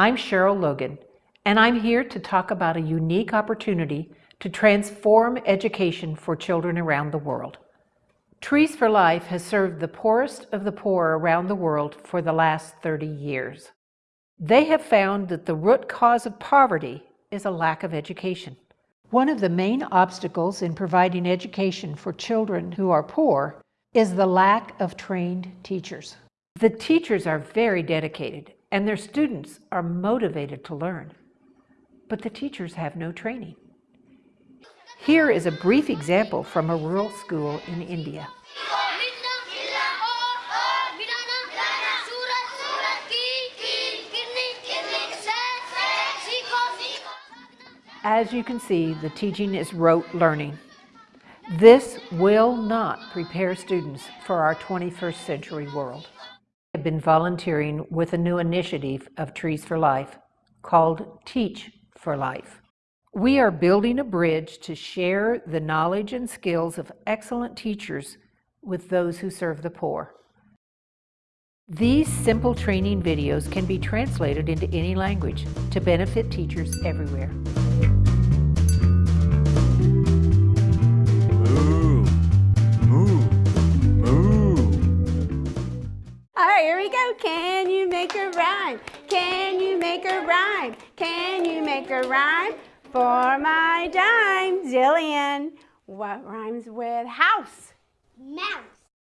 I'm Cheryl Logan, and I'm here to talk about a unique opportunity to transform education for children around the world. Trees for Life has served the poorest of the poor around the world for the last 30 years. They have found that the root cause of poverty is a lack of education. One of the main obstacles in providing education for children who are poor is the lack of trained teachers. The teachers are very dedicated and their students are motivated to learn, but the teachers have no training. Here is a brief example from a rural school in India. As you can see, the teaching is rote learning. This will not prepare students for our 21st century world. I've been volunteering with a new initiative of Trees for Life called Teach for Life. We are building a bridge to share the knowledge and skills of excellent teachers with those who serve the poor. These simple training videos can be translated into any language to benefit teachers everywhere. Can you make a rhyme? Can you make a rhyme? Can you make a rhyme? For my dime, Zillion. What rhymes with house? Mouse.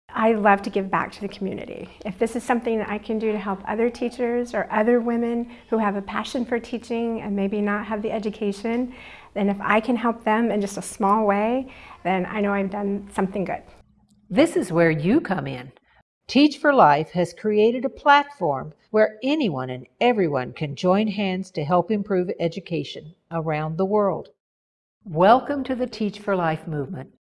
I love to give back to the community. If this is something that I can do to help other teachers or other women who have a passion for teaching and maybe not have the education, then if I can help them in just a small way, then I know I've done something good. This is where you come in. Teach for Life has created a platform where anyone and everyone can join hands to help improve education around the world. Welcome to the Teach for Life movement.